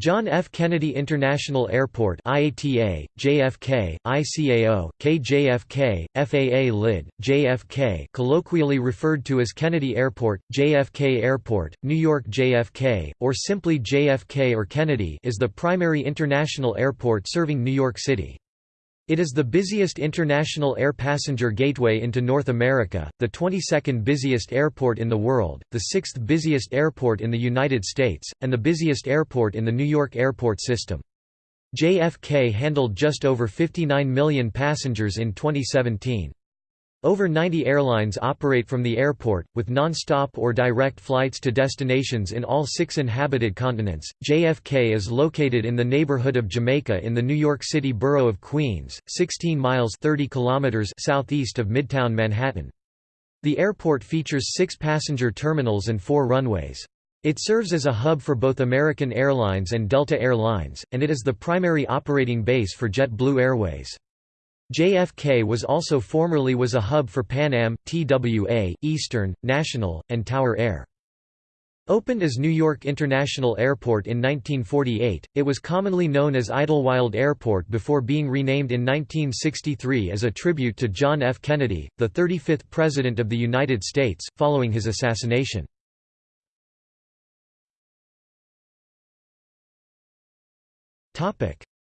John F. Kennedy International Airport IATA, JFK, ICAO, KJFK, FAA LID, JFK colloquially referred to as Kennedy Airport, JFK Airport, New York JFK, or simply JFK or Kennedy is the primary international airport serving New York City. It is the busiest international air passenger gateway into North America, the 22nd busiest airport in the world, the 6th busiest airport in the United States, and the busiest airport in the New York airport system. JFK handled just over 59 million passengers in 2017. Over 90 airlines operate from the airport, with non-stop or direct flights to destinations in all six inhabited continents. JFK is located in the neighborhood of Jamaica in the New York City borough of Queens, 16 miles 30 kilometers southeast of Midtown Manhattan. The airport features six passenger terminals and four runways. It serves as a hub for both American Airlines and Delta Air Lines, and it is the primary operating base for JetBlue Airways. JFK was also formerly was a hub for Pan Am, TWA, Eastern, National, and Tower Air. Opened as New York International Airport in 1948, it was commonly known as Idlewild Airport before being renamed in 1963 as a tribute to John F. Kennedy, the 35th President of the United States, following his assassination.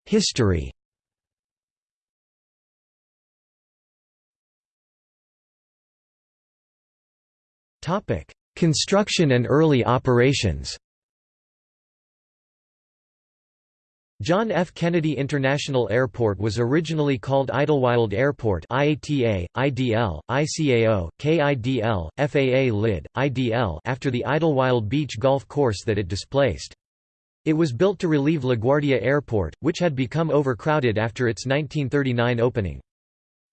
History Construction and early operations. John F. Kennedy International Airport was originally called Idlewild Airport IATA, IDL, ICAO, KIDL, FAA LID, IDL after the Idlewild Beach golf course that it displaced. It was built to relieve LaGuardia Airport, which had become overcrowded after its 1939 opening.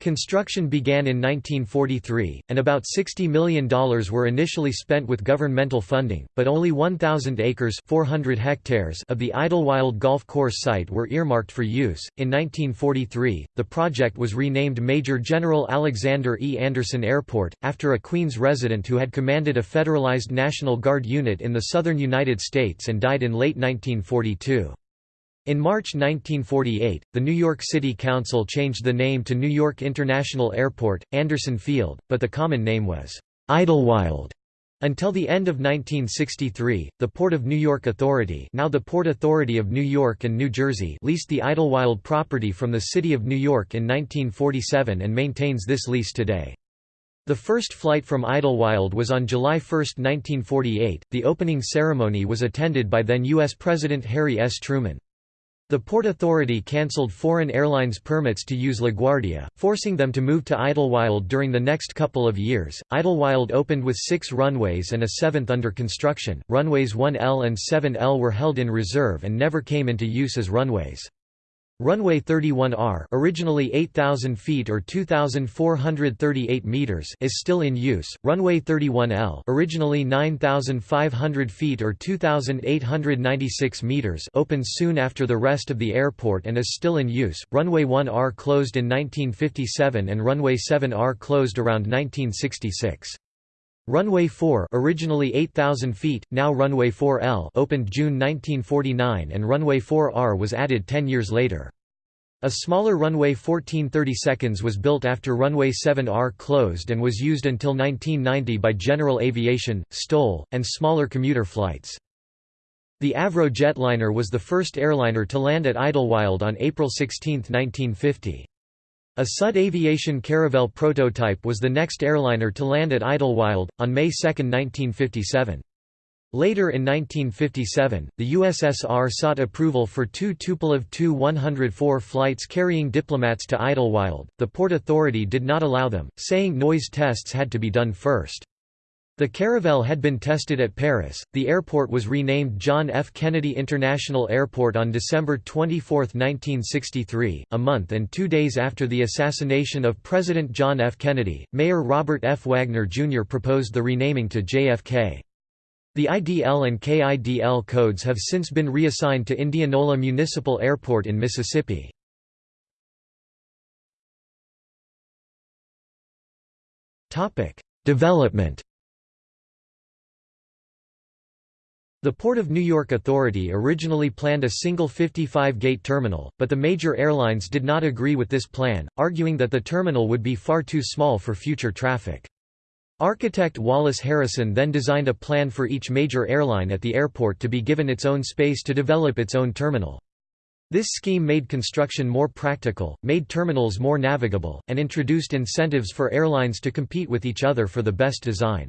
Construction began in 1943, and about $60 million were initially spent with governmental funding, but only 1,000 acres 400 hectares of the Idlewild Golf Course site were earmarked for use. In 1943, the project was renamed Major General Alexander E. Anderson Airport, after a Queens resident who had commanded a federalized National Guard unit in the southern United States and died in late 1942. In March 1948, the New York City Council changed the name to New York International Airport, Anderson Field, but the common name was Idlewild. Until the end of 1963, the Port of New York Authority now the Port Authority of New York and New Jersey leased the Idlewild property from the City of New York in 1947 and maintains this lease today. The first flight from Idlewild was on July 1, 1948. The opening ceremony was attended by then U.S. President Harry S. Truman. The Port Authority cancelled foreign airlines permits to use LaGuardia, forcing them to move to Idlewild during the next couple of years. Idlewild opened with six runways and a seventh under construction. Runways 1L and 7L were held in reserve and never came into use as runways. Runway 31R originally 8,000 feet or 2,438 meters is still in use. Runway 31L originally 9,500 feet or 2,896 meters opened soon after the rest of the airport and is still in use. Runway 1R closed in 1957 and Runway 7R closed around 1966. Runway 4 originally 8,000 feet, now Runway 4L opened June 1949 and Runway 4R was added 10 years later. A smaller runway 1430 seconds was built after runway 7R closed and was used until 1990 by General Aviation, STOL, and smaller commuter flights. The Avro jetliner was the first airliner to land at Idlewild on April 16, 1950. A Sud Aviation Caravelle prototype was the next airliner to land at Idlewild, on May 2, 1957. Later in 1957, the USSR sought approval for two Tupolev Tu-104 flights carrying diplomats to Idlewild. The Port Authority did not allow them, saying noise tests had to be done first. The Caravelle had been tested at Paris. The airport was renamed John F. Kennedy International Airport on December 24, 1963, a month and two days after the assassination of President John F. Kennedy. Mayor Robert F. Wagner Jr. proposed the renaming to JFK. The IDL and KIDL codes have since been reassigned to Indianola Municipal Airport in Mississippi. Development The Port of New York Authority originally planned a single 55-gate terminal, but the major airlines did not agree with this plan, arguing that the terminal would be far too small for future traffic. Architect Wallace Harrison then designed a plan for each major airline at the airport to be given its own space to develop its own terminal. This scheme made construction more practical, made terminals more navigable, and introduced incentives for airlines to compete with each other for the best design.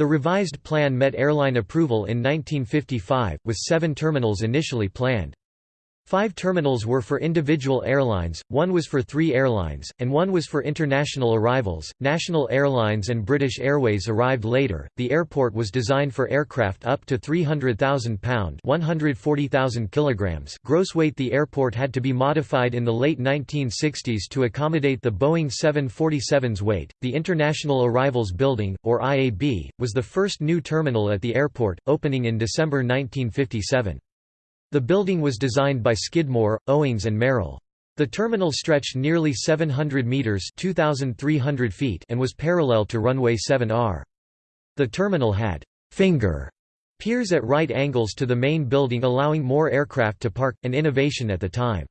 The revised plan met airline approval in 1955, with seven terminals initially planned. Five terminals were for individual airlines, one was for three airlines, and one was for international arrivals. National Airlines and British Airways arrived later. The airport was designed for aircraft up to 300,000 pound (140,000 kilograms) gross weight. The airport had to be modified in the late 1960s to accommodate the Boeing 747's weight. The International Arrivals Building, or IAB, was the first new terminal at the airport, opening in December 1957. The building was designed by Skidmore, Owings and Merrill. The terminal stretched nearly 700 meters (2300 feet) and was parallel to runway 7R. The terminal had finger piers at right angles to the main building allowing more aircraft to park, an innovation at the time.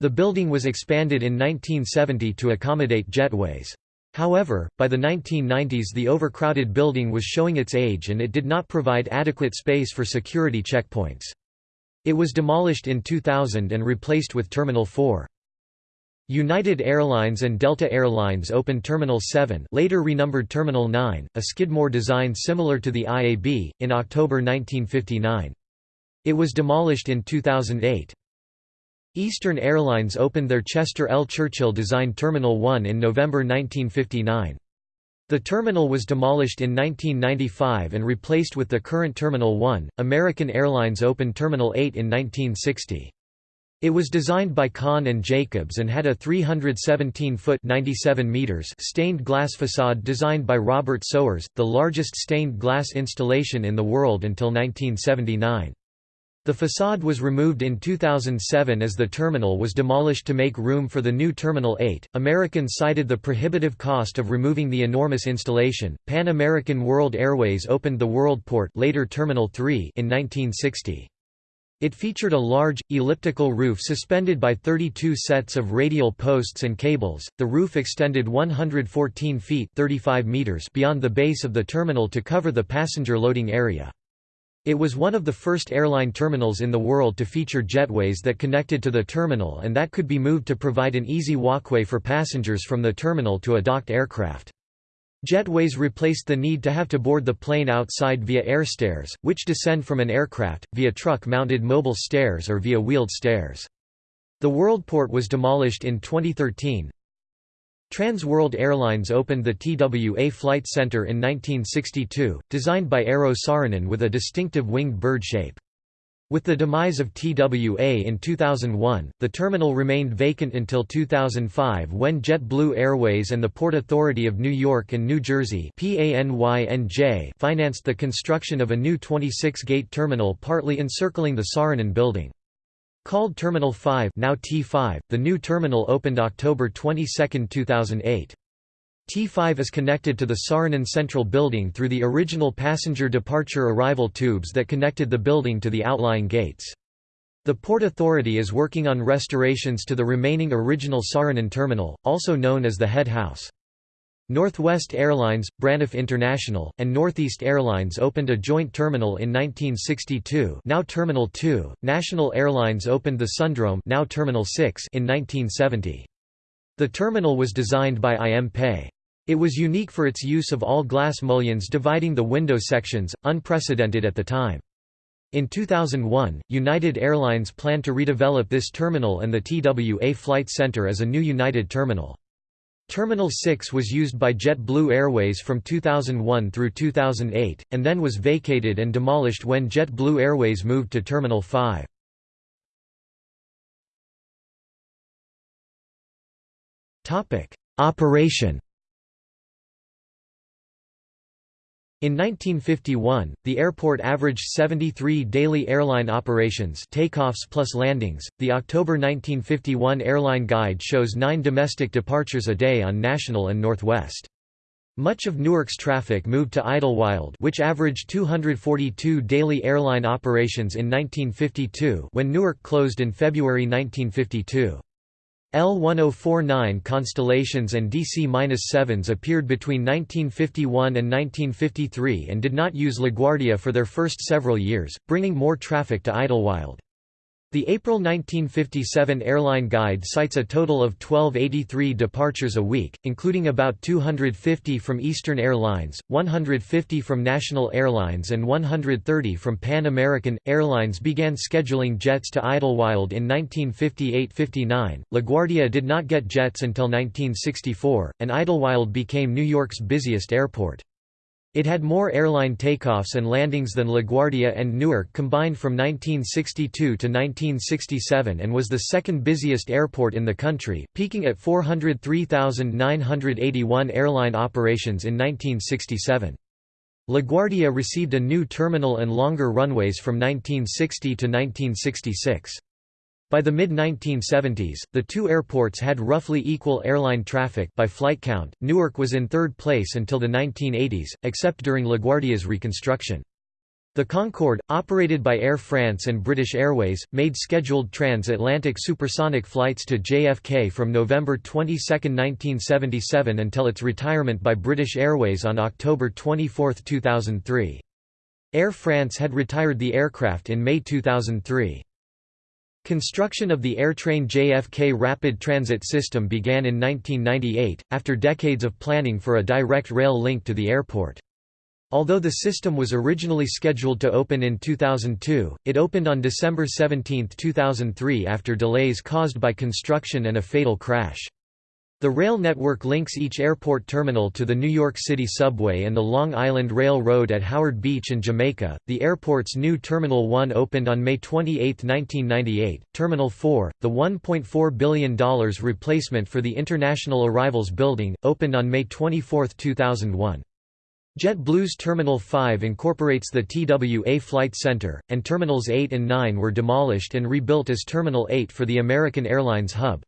The building was expanded in 1970 to accommodate jetways. However, by the 1990s the overcrowded building was showing its age and it did not provide adequate space for security checkpoints. It was demolished in 2000 and replaced with Terminal 4. United Airlines and Delta Airlines opened Terminal 7 later renumbered Terminal 9, a Skidmore design similar to the IAB, in October 1959. It was demolished in 2008. Eastern Airlines opened their Chester L. Churchill designed Terminal 1 in November 1959. The terminal was demolished in 1995 and replaced with the current Terminal 1. American Airlines opened Terminal 8 in 1960. It was designed by Kahn and Jacobs and had a 317-foot (97 meters) stained glass facade designed by Robert Sowers, the largest stained glass installation in the world until 1979. The facade was removed in 2007 as the terminal was demolished to make room for the new Terminal 8. American cited the prohibitive cost of removing the enormous installation. Pan American World Airways opened the Worldport, later Terminal 3, in 1960. It featured a large, elliptical roof suspended by 32 sets of radial posts and cables. The roof extended 114 feet 35 meters beyond the base of the terminal to cover the passenger loading area. It was one of the first airline terminals in the world to feature jetways that connected to the terminal and that could be moved to provide an easy walkway for passengers from the terminal to a docked aircraft. Jetways replaced the need to have to board the plane outside via air stairs, which descend from an aircraft, via truck-mounted mobile stairs or via wheeled stairs. The Worldport was demolished in 2013, Trans World Airlines opened the TWA Flight Center in 1962, designed by Eero Saarinen with a distinctive winged bird shape. With the demise of TWA in 2001, the terminal remained vacant until 2005 when JetBlue Airways and the Port Authority of New York and New Jersey financed the construction of a new 26-gate terminal partly encircling the Saarinen building. Called Terminal 5 now T5, the new terminal opened October 22, 2008. T5 is connected to the Saarinen Central Building through the original passenger departure-arrival tubes that connected the building to the outlying gates. The Port Authority is working on restorations to the remaining original Saarinen terminal, also known as the head house. Northwest Airlines, Braniff International, and Northeast Airlines opened a joint terminal in 1962 now Terminal 2, National Airlines opened the Sundrome now Terminal 6 in 1970. The terminal was designed by IM Pei. It was unique for its use of all-glass mullions dividing the window sections, unprecedented at the time. In 2001, United Airlines planned to redevelop this terminal and the TWA Flight Center as a new United Terminal. Terminal 6 was used by JetBlue Airways from 2001 through 2008, and then was vacated and demolished when JetBlue Airways moved to Terminal 5. Operation In 1951, the airport averaged 73 daily airline operations takeoffs plus landings. The October 1951 airline guide shows 9 domestic departures a day on National and Northwest. Much of Newark's traffic moved to Idlewild which averaged 242 daily airline operations in 1952 when Newark closed in February 1952. L1049 constellations and DC-7s appeared between 1951 and 1953 and did not use LaGuardia for their first several years, bringing more traffic to Idlewild. The April 1957 airline guide cites a total of 1283 departures a week, including about 250 from Eastern Airlines, 150 from National Airlines and 130 from Pan American. Airlines began scheduling jets to Idlewild in 1958–59. LaGuardia did not get jets until 1964, and Idlewild became New York's busiest airport. It had more airline takeoffs and landings than LaGuardia and Newark combined from 1962 to 1967 and was the second busiest airport in the country, peaking at 403,981 airline operations in 1967. LaGuardia received a new terminal and longer runways from 1960 to 1966. By the mid-1970s, the two airports had roughly equal airline traffic by flight count. Newark was in third place until the 1980s, except during LaGuardia's reconstruction. The Concorde, operated by Air France and British Airways, made scheduled transatlantic supersonic flights to JFK from November 22, 1977 until its retirement by British Airways on October 24, 2003. Air France had retired the aircraft in May 2003. Construction of the AirTrain JFK Rapid Transit System began in 1998, after decades of planning for a direct rail link to the airport. Although the system was originally scheduled to open in 2002, it opened on December 17, 2003 after delays caused by construction and a fatal crash. The rail network links each airport terminal to the New York City subway and the Long Island Railroad at Howard Beach and Jamaica. The airport's new Terminal 1 opened on May 28, 1998. Terminal 4, the $1.4 billion replacement for the International Arrivals Building, opened on May 24, 2001. JetBlue's Terminal 5 incorporates the TWA Flight Center, and Terminals 8 and 9 were demolished and rebuilt as Terminal 8 for the American Airlines hub.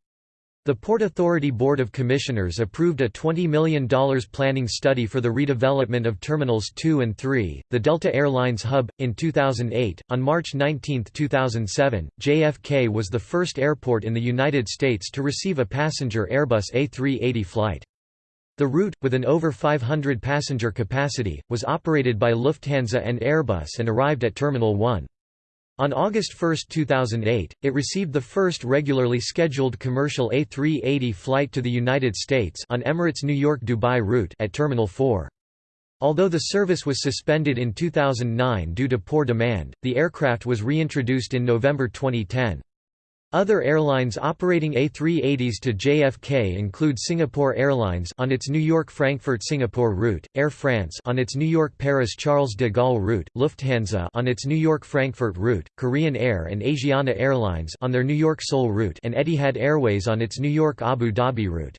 The Port Authority Board of Commissioners approved a $20 million planning study for the redevelopment of Terminals 2 and 3, the Delta Airlines hub. In 2008, on March 19, 2007, JFK was the first airport in the United States to receive a passenger Airbus A380 flight. The route, with an over 500 passenger capacity, was operated by Lufthansa and Airbus and arrived at Terminal 1. On August 1, 2008, it received the first regularly scheduled commercial A380 flight to the United States on Emirates New York-Dubai route at Terminal 4. Although the service was suspended in 2009 due to poor demand, the aircraft was reintroduced in November 2010. Other airlines operating A380s to JFK include Singapore Airlines on its New York-Frankfurt-Singapore route, Air France on its New York-Paris-Charles de Gaulle route, Lufthansa on its New York-Frankfurt route, Korean Air and Asiana Airlines on their New York-Seoul route and Etihad Airways on its New York-Abu Dhabi route.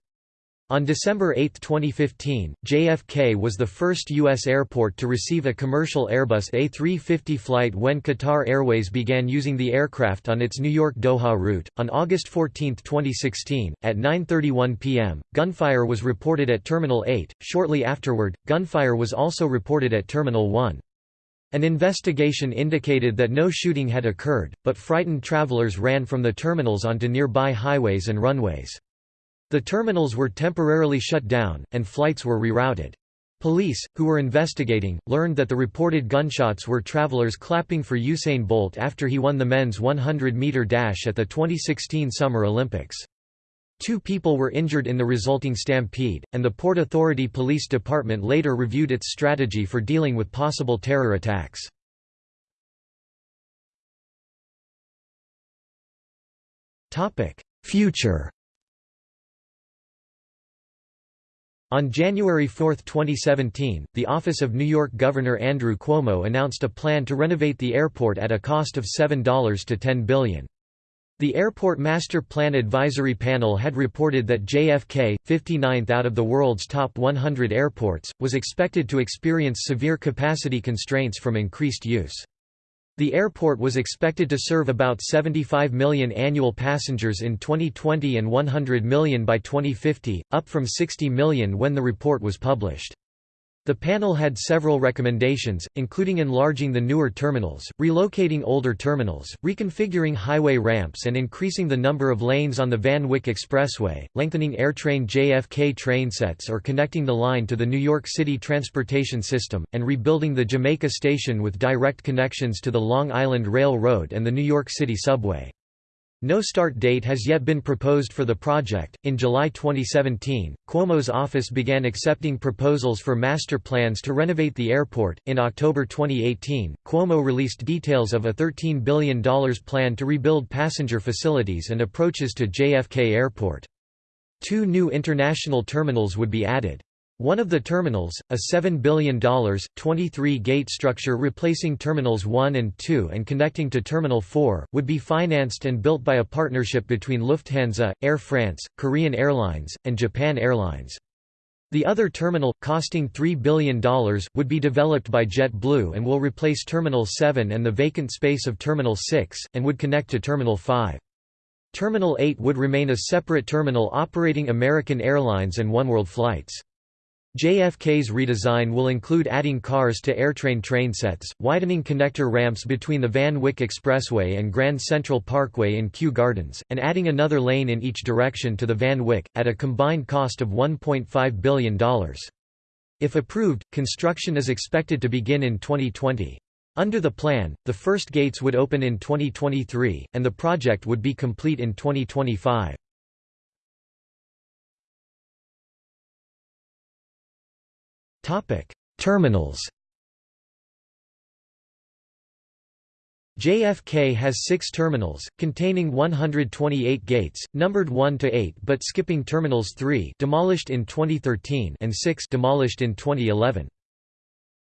On December 8, 2015, JFK was the first U.S. airport to receive a commercial Airbus A350 flight when Qatar Airways began using the aircraft on its New York Doha route. On August 14, 2016, at 9.31 p.m., gunfire was reported at Terminal 8. Shortly afterward, gunfire was also reported at Terminal 1. An investigation indicated that no shooting had occurred, but frightened travelers ran from the terminals onto nearby highways and runways. The terminals were temporarily shut down, and flights were rerouted. Police, who were investigating, learned that the reported gunshots were travelers clapping for Usain Bolt after he won the men's 100-meter dash at the 2016 Summer Olympics. Two people were injured in the resulting stampede, and the Port Authority Police Department later reviewed its strategy for dealing with possible terror attacks. Future On January 4, 2017, the Office of New York Governor Andrew Cuomo announced a plan to renovate the airport at a cost of $7 to 10 billion. The Airport Master Plan Advisory Panel had reported that JFK, 59th out of the world's top 100 airports, was expected to experience severe capacity constraints from increased use. The airport was expected to serve about 75 million annual passengers in 2020 and 100 million by 2050, up from 60 million when the report was published. The panel had several recommendations, including enlarging the newer terminals, relocating older terminals, reconfiguring highway ramps and increasing the number of lanes on the Van Wyck Expressway, lengthening AirTrain JFK train sets or connecting the line to the New York City transportation system, and rebuilding the Jamaica station with direct connections to the Long Island Railroad and the New York City subway. No start date has yet been proposed for the project. In July 2017, Cuomo's office began accepting proposals for master plans to renovate the airport. In October 2018, Cuomo released details of a $13 billion plan to rebuild passenger facilities and approaches to JFK Airport. Two new international terminals would be added. One of the terminals, a $7 billion, 23-gate structure replacing Terminals 1 and 2 and connecting to Terminal 4, would be financed and built by a partnership between Lufthansa, Air France, Korean Airlines, and Japan Airlines. The other terminal, costing $3 billion, would be developed by JetBlue and will replace Terminal 7 and the vacant space of Terminal 6, and would connect to Terminal 5. Terminal 8 would remain a separate terminal operating American Airlines and Oneworld flights. JFK's redesign will include adding cars to AirTrain trainsets, widening connector ramps between the Van Wyck Expressway and Grand Central Parkway in Kew Gardens, and adding another lane in each direction to the Van Wyck, at a combined cost of $1.5 billion. If approved, construction is expected to begin in 2020. Under the plan, the first gates would open in 2023, and the project would be complete in 2025. Terminals. JFK has six terminals, containing 128 gates, numbered 1 to 8 but skipping terminals 3 demolished in 2013 and 6 demolished in 2011.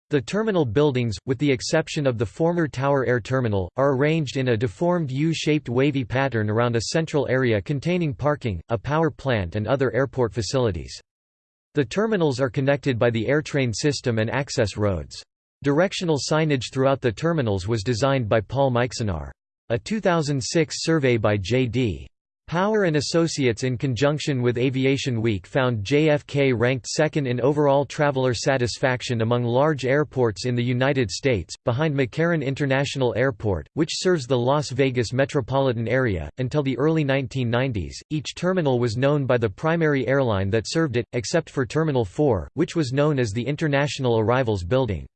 The terminal buildings, with the exception of the former Tower Air Terminal, are arranged in a deformed U-shaped wavy pattern around a central area containing parking, a power plant and other airport facilities. The terminals are connected by the AirTrain system and access roads. Directional signage throughout the terminals was designed by Paul Mijksenaar. A 2006 survey by J.D. Power and Associates in conjunction with Aviation Week found JFK ranked second in overall traveler satisfaction among large airports in the United States, behind McCarran International Airport, which serves the Las Vegas metropolitan area. Until the early 1990s, each terminal was known by the primary airline that served it, except for Terminal 4, which was known as the International Arrivals Building.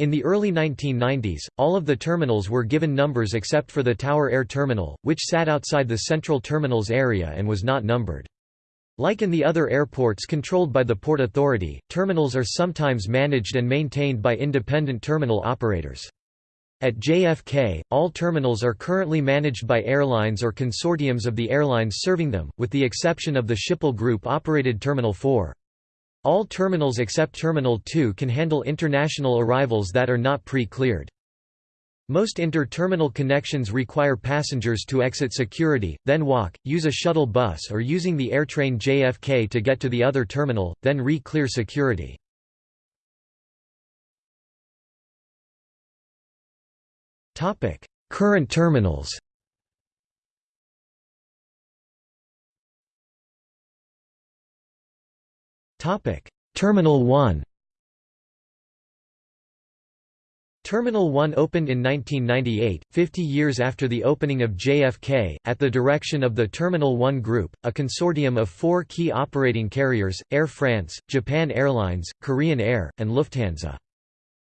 In the early 1990s, all of the terminals were given numbers except for the Tower Air Terminal, which sat outside the central terminals area and was not numbered. Like in the other airports controlled by the Port Authority, terminals are sometimes managed and maintained by independent terminal operators. At JFK, all terminals are currently managed by airlines or consortiums of the airlines serving them, with the exception of the Schiphol Group-operated Terminal 4. All terminals except Terminal 2 can handle international arrivals that are not pre-cleared. Most inter-terminal connections require passengers to exit security, then walk, use a shuttle bus or using the AirTrain JFK to get to the other terminal, then re-clear security. Current terminals Topic: Terminal 1. Terminal 1 opened in 1998, 50 years after the opening of JFK, at the direction of the Terminal 1 Group, a consortium of four key operating carriers, Air France, Japan Airlines, Korean Air, and Lufthansa.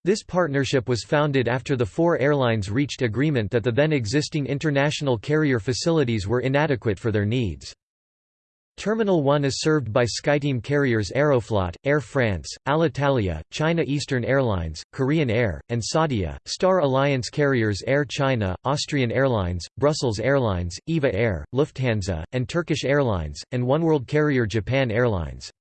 This partnership was founded after the four airlines reached agreement that the then existing international carrier facilities were inadequate for their needs. Terminal 1 is served by SkyTeam carriers Aeroflot, Air France, Alitalia, China Eastern Airlines, Korean Air, and Saudia, Star Alliance carriers Air China, Austrian Airlines, Brussels Airlines, EVA Air, Lufthansa, and Turkish Airlines, and oneworld carrier Japan Airlines.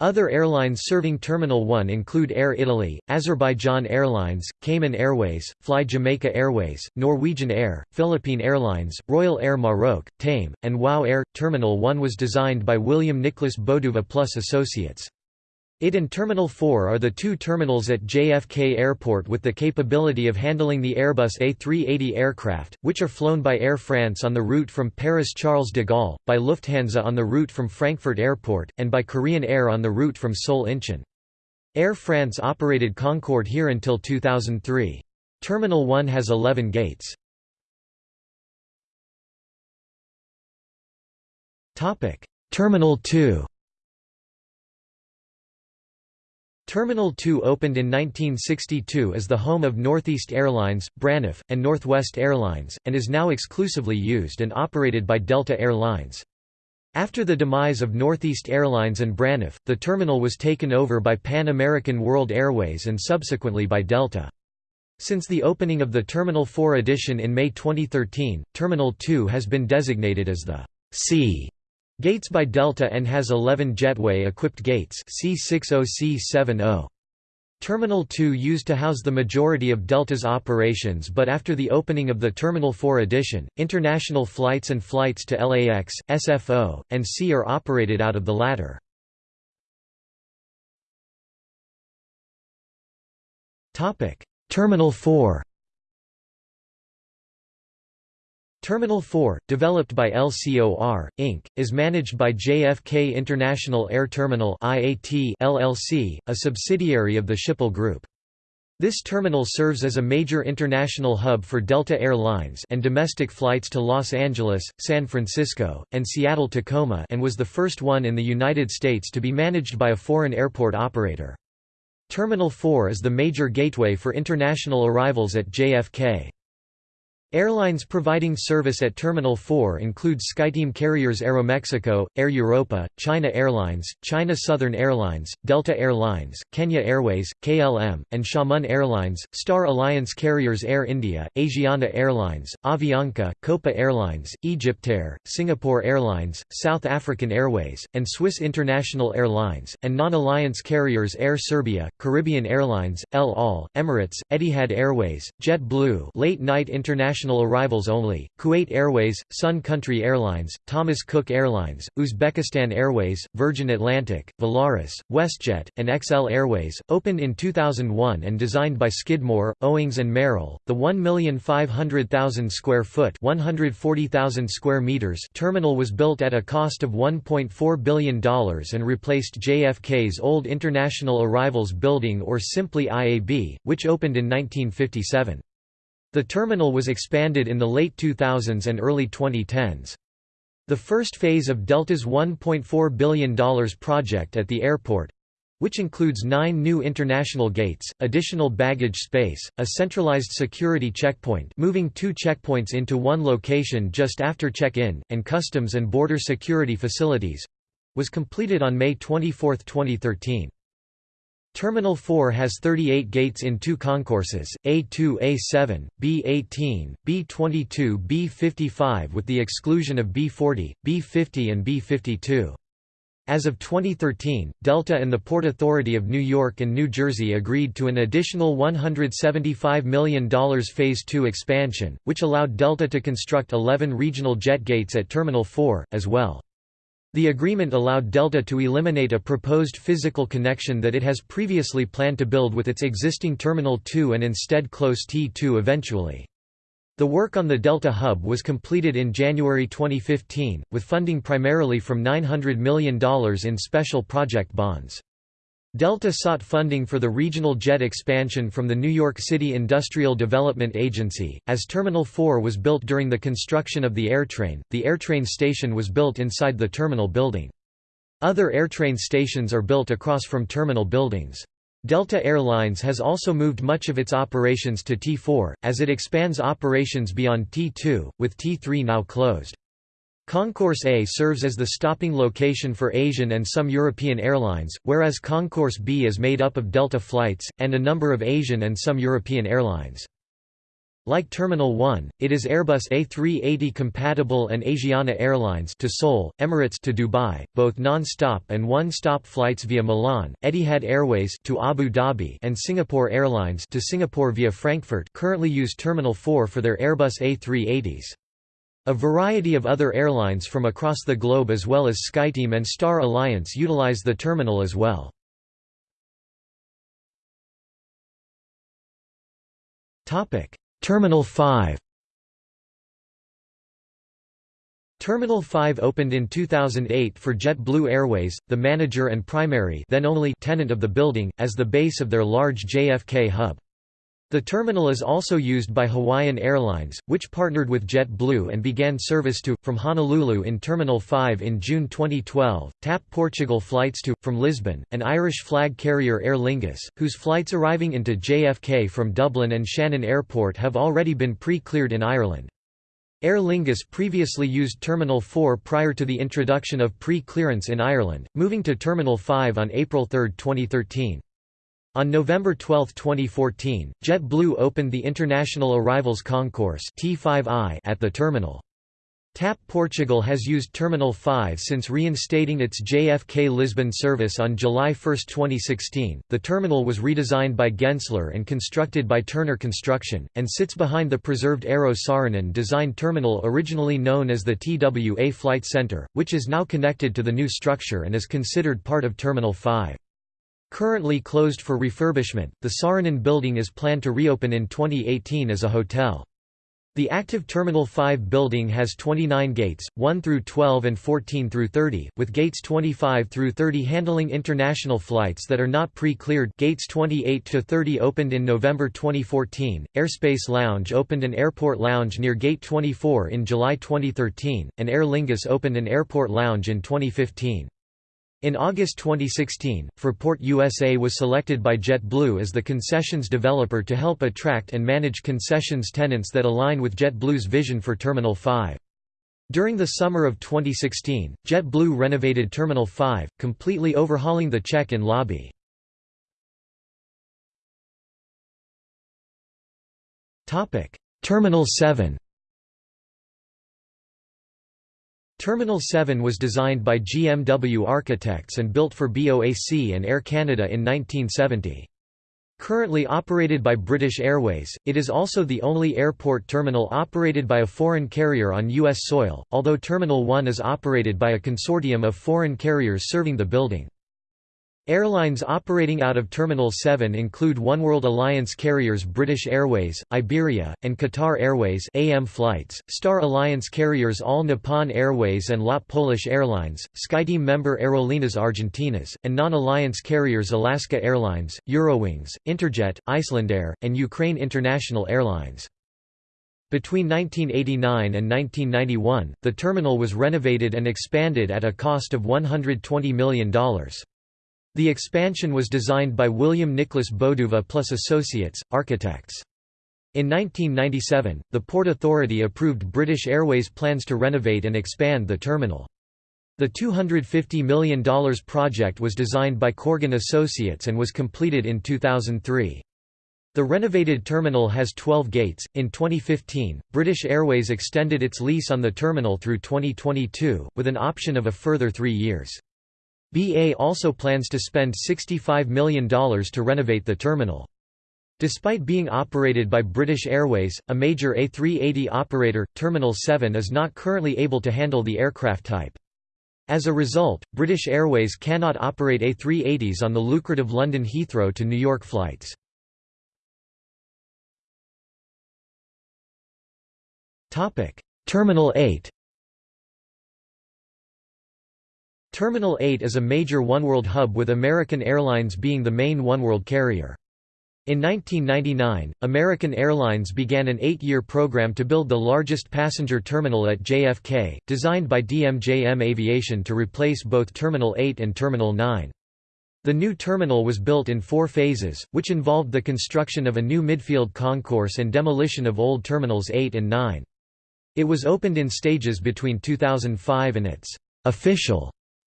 Other airlines serving Terminal 1 include Air Italy, Azerbaijan Airlines, Cayman Airways, Fly Jamaica Airways, Norwegian Air, Philippine Airlines, Royal Air Maroc, TAME, and WOW Air. Terminal 1 was designed by William Nicholas Bodouva Plus Associates. It and Terminal 4 are the two terminals at JFK Airport with the capability of handling the Airbus A380 aircraft, which are flown by Air France on the route from Paris Charles de Gaulle, by Lufthansa on the route from Frankfurt Airport, and by Korean Air on the route from Seoul Incheon. Air France operated Concorde here until 2003. Terminal 1 has 11 gates. Terminal 2 Terminal 2 opened in 1962 as the home of Northeast Airlines, Braniff, and Northwest Airlines, and is now exclusively used and operated by Delta Air Lines. After the demise of Northeast Airlines and Braniff, the terminal was taken over by Pan American World Airways and subsequently by Delta. Since the opening of the Terminal 4 edition in May 2013, Terminal 2 has been designated as the C Gates by Delta and has 11 jetway-equipped gates C60C70. Terminal 2 used to house the majority of Delta's operations but after the opening of the Terminal 4 edition, international flights and flights to LAX, SFO, and C are operated out of the latter. Terminal 4 Terminal 4, developed by LCOR, Inc., is managed by JFK International Air Terminal IAT LLC, a subsidiary of the Schiphol Group. This terminal serves as a major international hub for Delta Air Lines and domestic flights to Los Angeles, San Francisco, and Seattle-Tacoma and was the first one in the United States to be managed by a foreign airport operator. Terminal 4 is the major gateway for international arrivals at JFK. Airlines providing service at Terminal 4 include SkyTeam carriers Aeromexico, Air Europa, China Airlines, China Southern Airlines, Delta Air Lines, Kenya Airways, KLM, and Xiamen Airlines, Star Alliance carriers Air India, Asiana Airlines, Avianca, Copa Airlines, Egyptair, Singapore Airlines, South African Airways, and Swiss International Airlines, and non-alliance carriers Air Serbia, Caribbean Airlines, El Al, Emirates, Etihad Airways, JetBlue Late Night International international arrivals only, Kuwait Airways, Sun Country Airlines, Thomas Cook Airlines, Uzbekistan Airways, Virgin Atlantic, Volaris, WestJet, and XL Airways, opened in 2001 and designed by Skidmore, Owings and Merrill. The 1,500,000 square foot (140,000 square meters) terminal was built at a cost of $1.4 billion and replaced JFK's old International Arrivals Building or simply IAB, which opened in 1957. The terminal was expanded in the late 2000s and early 2010s. The first phase of Delta's $1.4 billion project at the airport which includes nine new international gates, additional baggage space, a centralized security checkpoint moving two checkpoints into one location just after check-in, and customs and border security facilities—was completed on May 24, 2013. Terminal 4 has 38 gates in two concourses, A2 A7, B18, B22 B55 with the exclusion of B40, B50 and B52. As of 2013, Delta and the Port Authority of New York and New Jersey agreed to an additional $175 million Phase 2 expansion, which allowed Delta to construct 11 regional jet gates at Terminal 4, as well. The agreement allowed Delta to eliminate a proposed physical connection that it has previously planned to build with its existing Terminal 2 and instead close T2 eventually. The work on the Delta hub was completed in January 2015, with funding primarily from $900 million in special project bonds. Delta sought funding for the regional jet expansion from the New York City Industrial Development Agency. As Terminal 4 was built during the construction of the AirTrain, the AirTrain station was built inside the terminal building. Other AirTrain stations are built across from terminal buildings. Delta Airlines has also moved much of its operations to T4, as it expands operations beyond T2, with T3 now closed. Concourse A serves as the stopping location for Asian and some European airlines, whereas Concourse B is made up of Delta flights, and a number of Asian and some European airlines. Like Terminal 1, it is Airbus A380 compatible and Asiana Airlines to Seoul, Emirates to Dubai, both non-stop and one-stop flights via Milan, Etihad Airways to Abu Dhabi and Singapore Airlines to Singapore via Frankfurt currently use Terminal 4 for their Airbus A380s. A variety of other airlines from across the globe as well as SkyTeam and Star Alliance utilize the terminal as well. Terminal 5 Terminal 5 opened in 2008 for JetBlue Airways, the manager and primary then only tenant of the building, as the base of their large JFK hub. The terminal is also used by Hawaiian Airlines, which partnered with JetBlue and began service to, from Honolulu in Terminal 5 in June 2012, TAP Portugal flights to, from Lisbon, an Irish flag carrier Aer Lingus, whose flights arriving into JFK from Dublin and Shannon Airport have already been pre-cleared in Ireland. Aer Lingus previously used Terminal 4 prior to the introduction of pre-clearance in Ireland, moving to Terminal 5 on April 3, 2013. On November 12, 2014, JetBlue opened the International Arrivals Concourse T5I at the terminal. TAP Portugal has used Terminal 5 since reinstating its JFK Lisbon service on July 1, 2016. The terminal was redesigned by Gensler and constructed by Turner Construction, and sits behind the preserved Eero Saarinen designed terminal originally known as the TWA Flight Center, which is now connected to the new structure and is considered part of Terminal 5. Currently closed for refurbishment, the Saarinen building is planned to reopen in 2018 as a hotel. The active Terminal 5 building has 29 gates, 1 through 12 and 14 through 30, with gates 25 through 30 handling international flights that are not pre-cleared. Gates 28 to 30 opened in November 2014. Airspace Lounge opened an airport lounge near Gate 24 in July 2013, and Aer Lingus opened an airport lounge in 2015. In August 2016, Fraport USA was selected by JetBlue as the concessions developer to help attract and manage concessions tenants that align with JetBlue's vision for Terminal 5. During the summer of 2016, JetBlue renovated Terminal 5, completely overhauling the check-in lobby. Terminal 7 Terminal 7 was designed by GMW Architects and built for BOAC and Air Canada in 1970. Currently operated by British Airways, it is also the only airport terminal operated by a foreign carrier on U.S. soil, although Terminal 1 is operated by a consortium of foreign carriers serving the building. Airlines operating out of Terminal 7 include Oneworld Alliance carriers British Airways, Iberia, and Qatar Airways AM flights, Star Alliance carriers All Nippon Airways and LOT Polish Airlines, SkyTeam member Aerolíneas Argentinas, and non-alliance carriers Alaska Airlines, Eurowings, Interjet, Icelandair, and Ukraine International Airlines. Between 1989 and 1991, the terminal was renovated and expanded at a cost of $120 million. The expansion was designed by William Nicholas Bodouva plus Associates, architects. In 1997, the Port Authority approved British Airways plans to renovate and expand the terminal. The $250 million project was designed by Corgan Associates and was completed in 2003. The renovated terminal has 12 gates. In 2015, British Airways extended its lease on the terminal through 2022, with an option of a further three years. BA also plans to spend $65 million to renovate the terminal. Despite being operated by British Airways, a major A380 operator, Terminal 7 is not currently able to handle the aircraft type. As a result, British Airways cannot operate A380s on the lucrative London Heathrow to New York flights. Terminal 8 Terminal 8 is a major oneworld hub with American Airlines being the main oneworld carrier. In 1999, American Airlines began an eight-year program to build the largest passenger terminal at JFK, designed by DMJM Aviation to replace both Terminal 8 and Terminal 9. The new terminal was built in four phases, which involved the construction of a new midfield concourse and demolition of old Terminals 8 and 9. It was opened in stages between 2005 and its official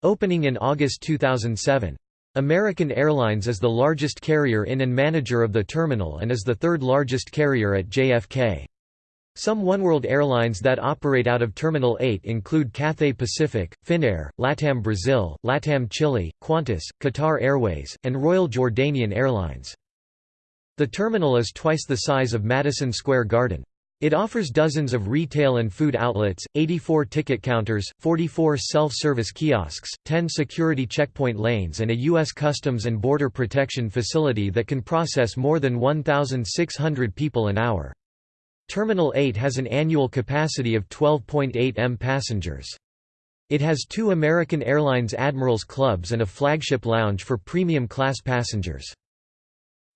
Opening in August 2007. American Airlines is the largest carrier in and manager of the terminal and is the third largest carrier at JFK. Some oneworld airlines that operate out of Terminal 8 include Cathay Pacific, Finnair, LATAM Brazil, LATAM Chile, Qantas, Qatar Airways, and Royal Jordanian Airlines. The terminal is twice the size of Madison Square Garden. It offers dozens of retail and food outlets, 84 ticket counters, 44 self-service kiosks, 10 security checkpoint lanes and a U.S. Customs and Border Protection facility that can process more than 1,600 people an hour. Terminal 8 has an annual capacity of 12.8 m passengers. It has two American Airlines Admirals Clubs and a flagship lounge for premium class passengers.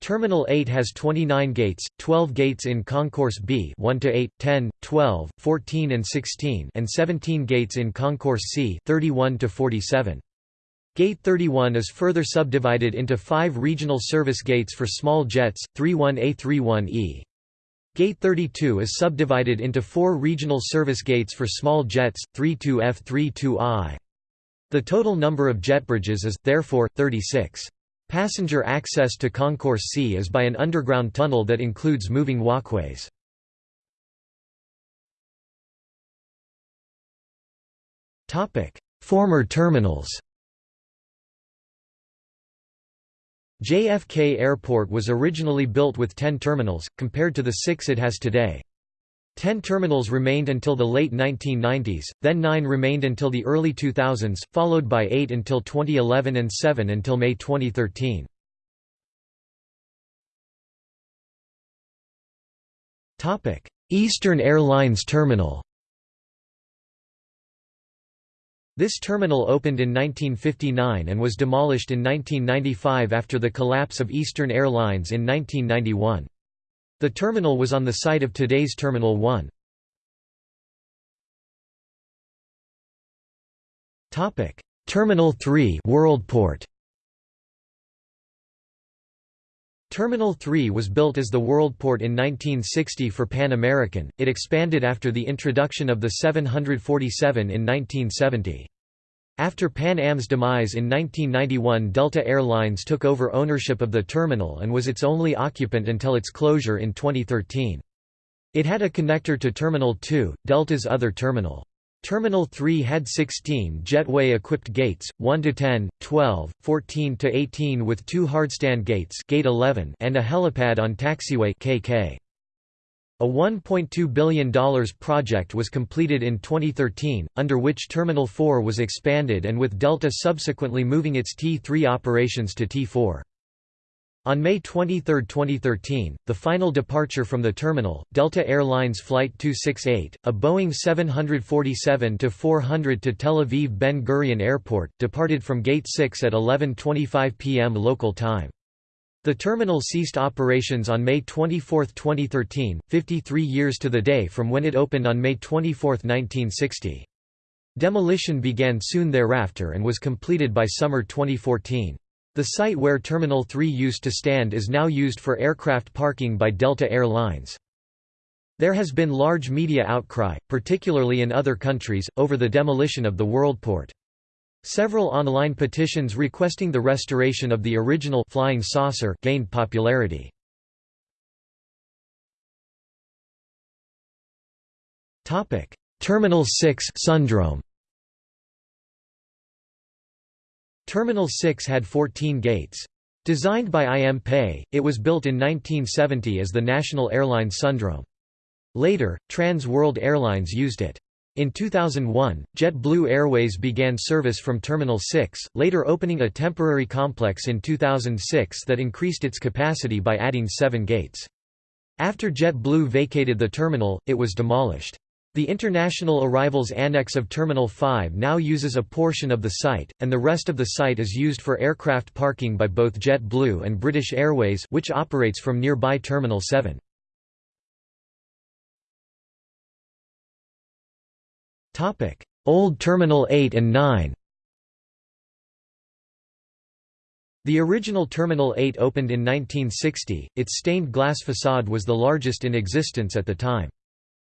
Terminal 8 has 29 gates, 12 gates in Concourse B 1 to 8, 10, 12, 14 and 16 and 17 gates in Concourse C 31 to 47. Gate 31 is further subdivided into 5 regional service gates for small jets, 31A 31E. Gate 32 is subdivided into 4 regional service gates for small jets, 32F 32I. The total number of jet bridges is, therefore, 36. Passenger access to Concourse C is by an underground tunnel that includes moving walkways. Former terminals JFK Airport was originally built with 10 terminals, compared to the six it has today. Ten terminals remained until the late 1990s, then nine remained until the early 2000s, followed by eight until 2011 and seven until May 2013. Eastern Airlines Terminal This terminal opened in 1959 and was demolished in 1995 after the collapse of Eastern Airlines in 1991. The terminal was on the site of today's Terminal 1. Topic: Terminal 3 Worldport. Terminal 3 was built as the Worldport in 1960 for Pan American. It expanded after the introduction of the 747 in 1970. After Pan Am's demise in 1991 Delta Air Lines took over ownership of the terminal and was its only occupant until its closure in 2013. It had a connector to Terminal 2, Delta's other terminal. Terminal 3 had 16 jetway-equipped gates, 1 to 10, 12, 14 to 18 with two hardstand gates gate 11 and a helipad on taxiway KK. A $1.2 billion project was completed in 2013, under which Terminal 4 was expanded and with Delta subsequently moving its T3 operations to T4. On May 23, 2013, the final departure from the terminal, Delta Air Lines Flight 268, a Boeing 747-400 to Tel Aviv Ben Gurion Airport, departed from Gate 6 at 11.25 p.m. local time. The terminal ceased operations on May 24, 2013, 53 years to the day from when it opened on May 24, 1960. Demolition began soon thereafter and was completed by summer 2014. The site where Terminal 3 used to stand is now used for aircraft parking by Delta Air Lines. There has been large media outcry, particularly in other countries, over the demolition of the Worldport. Several online petitions requesting the restoration of the original flying saucer gained popularity. Topic: Terminal 6 Sundrome. Terminal 6 had 14 gates. Designed by IM Pei, it was built in 1970 as the National Airline Sundrome. Later, Trans World Airlines used it. In 2001, JetBlue Airways began service from Terminal 6, later opening a temporary complex in 2006 that increased its capacity by adding seven gates. After JetBlue vacated the terminal, it was demolished. The International Arrivals Annex of Terminal 5 now uses a portion of the site, and the rest of the site is used for aircraft parking by both JetBlue and British Airways which operates from nearby Terminal 7. Old Terminal 8 and 9 The original Terminal 8 opened in 1960, its stained glass facade was the largest in existence at the time.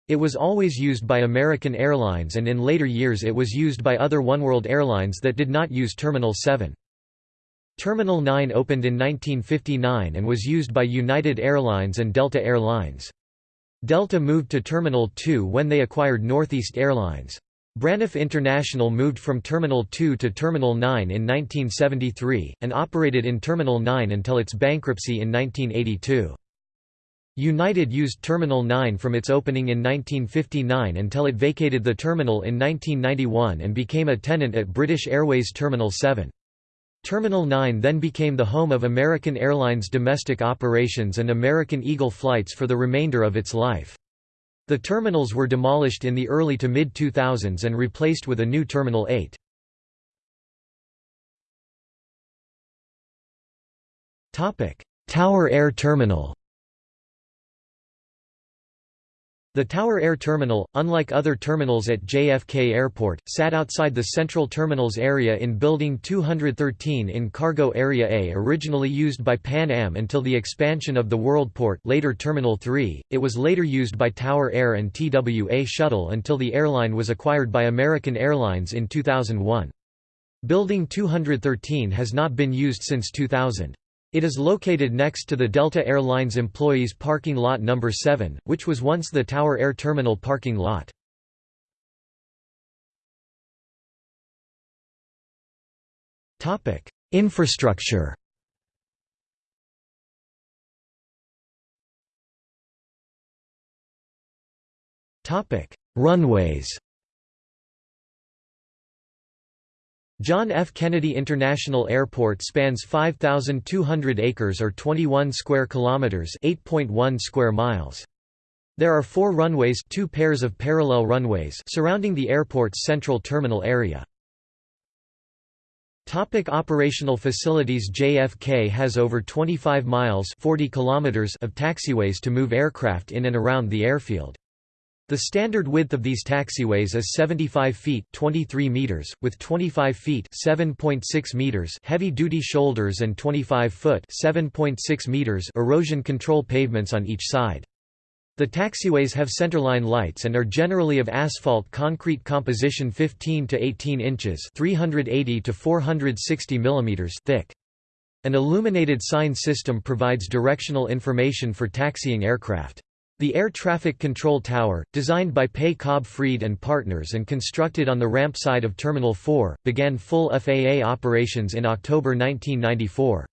It was always used by American Airlines and in later years it was used by other oneworld airlines that did not use Terminal 7. Terminal 9 opened in 1959 and was used by United Airlines and Delta Air Lines. Delta moved to Terminal 2 when they acquired Northeast Airlines. Braniff International moved from Terminal 2 to Terminal 9 in 1973, and operated in Terminal 9 until its bankruptcy in 1982. United used Terminal 9 from its opening in 1959 until it vacated the terminal in 1991 and became a tenant at British Airways Terminal 7. Terminal 9 then became the home of American Airlines domestic operations and American Eagle flights for the remainder of its life. The terminals were demolished in the early to mid-2000s and replaced with a new Terminal 8. Tower Air Terminal The Tower Air Terminal, unlike other terminals at JFK Airport, sat outside the Central Terminals area in Building 213 in Cargo Area A originally used by Pan Am until the expansion of the Worldport later Terminal 3, it was later used by Tower Air and TWA Shuttle until the airline was acquired by American Airlines in 2001. Building 213 has not been used since 2000. It is located next to the Delta Air Lines Employees Parking Lot No. 7, which was once the Tower Air Terminal parking lot. Infrastructure Runways John F. Kennedy International Airport spans 5,200 acres or 21 square kilometers (8.1 square miles). There are four runways two pairs of parallel runways surrounding the airport's central terminal area. Topic operational facilities JFK has over 25 miles 40 kilometers of taxiways to move aircraft in and around the airfield. The standard width of these taxiways is 75 feet 23 meters, with 25 feet 7.6 meters heavy-duty shoulders and 25 foot 7.6 meters erosion control pavements on each side. The taxiways have centerline lights and are generally of asphalt concrete composition 15 to 18 inches 380 to 460 millimeters thick. An illuminated sign system provides directional information for taxiing aircraft. The Air Traffic Control Tower, designed by Pei Cobb Fried and Partners and constructed on the ramp side of Terminal 4, began full FAA operations in October 1994.